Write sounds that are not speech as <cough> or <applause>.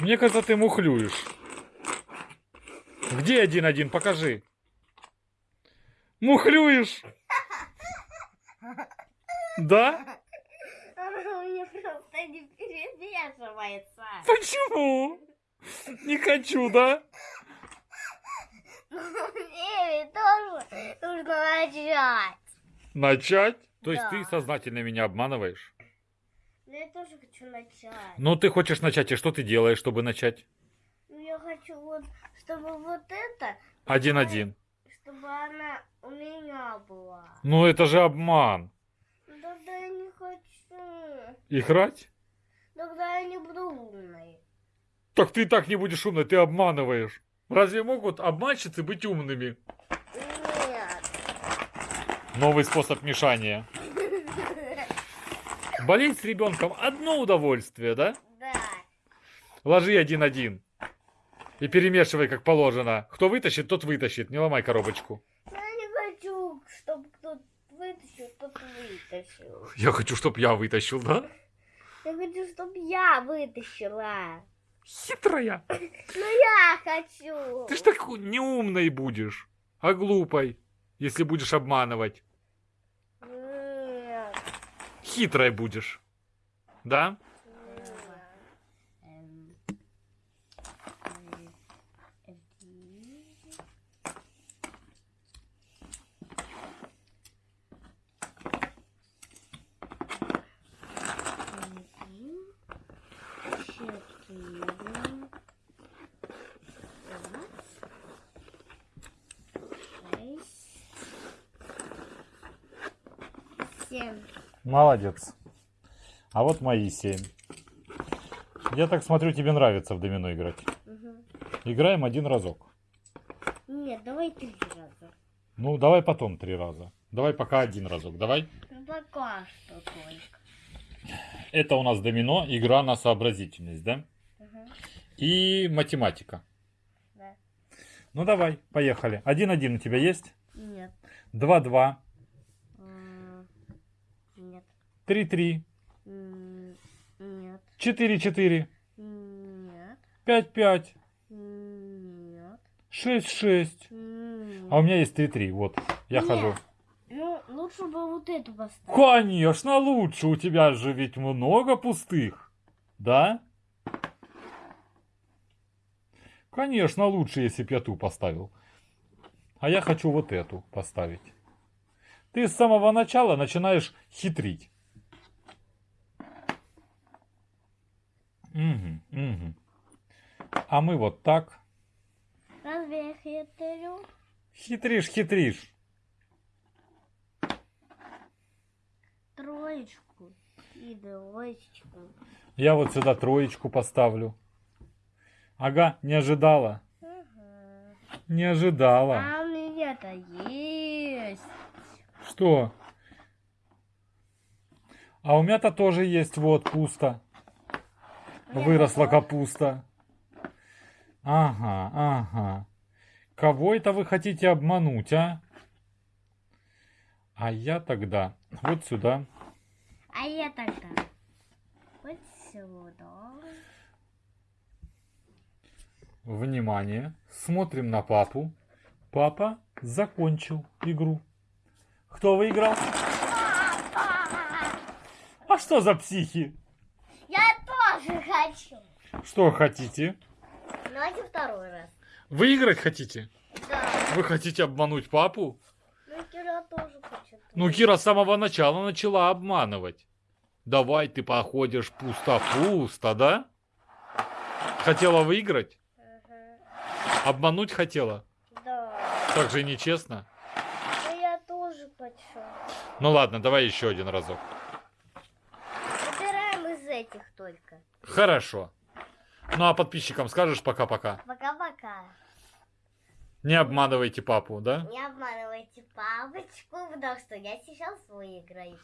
Мне кажется, ты мухлюешь. Где один-один? Покажи. Мухлюешь? Да? Оно мне просто не перемешивается. Почему? Не хочу, да? Мне тоже нужно начать. Начать? То есть Да. ты сознательно меня обманываешь? Но я тоже хочу начать. Ну, ты хочешь начать, и что ты делаешь, чтобы начать? Ну, я хочу вот, чтобы вот это, Один-один. чтобы она у меня была. Ну, это же обман. Ну, Тогда я не хочу. Играть? Тогда я не буду умной. Так ты и так не будешь умной, ты обманываешь. Разве могут обманщицы быть умными? Нет. Новый способ мешания. <laughs> Болеть с ребенком одно удовольствие, да? Да. Ложи один-один. И перемешивай, как положено. Кто вытащит, тот вытащит. Не ломай коробочку. Я не хочу, чтобы кто-то вытащил, кто-то вытащил. Я хочу, чтоб я вытащил, да? Я хочу, чтобы я вытащила. Хитрая. Ну я хочу. Ты ж так неумной будешь, а глупой, если будешь обманывать. Хитрой будешь. Да? Семь. Молодец. А вот мои семь. Я так смотрю, тебе нравится в домино играть. Мгм. Играем один разок. Нет, давай три раза. Ну, давай потом три раза. Давай пока один разок. Давай. Ну пока что только. Это у нас домино, игра на сообразительность, да? Мгм. И математика. Да. Ну давай, поехали. Один-один у тебя есть? Нет. Два-два. 3-3. Нет. 4-4. Нет. 5-5. Нет. 6-6. А у меня есть 3-3. Вот, я Нет. хожу. Э, лучше бы вот эту поставить. Конечно, лучше. У тебя же ведь много пустых. Да? Конечно, лучше, если бы я ту поставил. А я хочу вот эту поставить. Ты с самого начала начинаешь хитрить. Угу, угу. А мы вот так. Разве я хитрю? Хитришь, хитришь. Троечку и двоечку. Я вот сюда троечку поставлю. Ага, не ожидала. Ага. Не ожидала. А у меня-то есть. Что? А у меня-то тоже есть, вот, пусто. Выросла капуста. Ага, ага. Кого это вы хотите обмануть, а? А я тогда вот сюда. А я тогда вот сюда. Внимание. Смотрим на папу. Папа закончил игру. Кто выиграл? А что за психи? Хочу. Что хотите? Давайте второй раз. Выиграть хотите? Да. Вы хотите обмануть папу? Ну, Кира тоже хочет. Ну, Кира с самого начала начала обманывать. Давай ты походишь пусто-пусто, да? Хотела выиграть? Ага. Обмануть хотела? Да. Так же нечестно. Ну, я тоже хочу. Ну ладно, давай еще один разок. Этих только. Хорошо. Ну а подписчикам скажешь пока-пока. Пока-пока. Не обманывайте папу, да? Не обманывайте папочку, потому что я сейчас выиграю.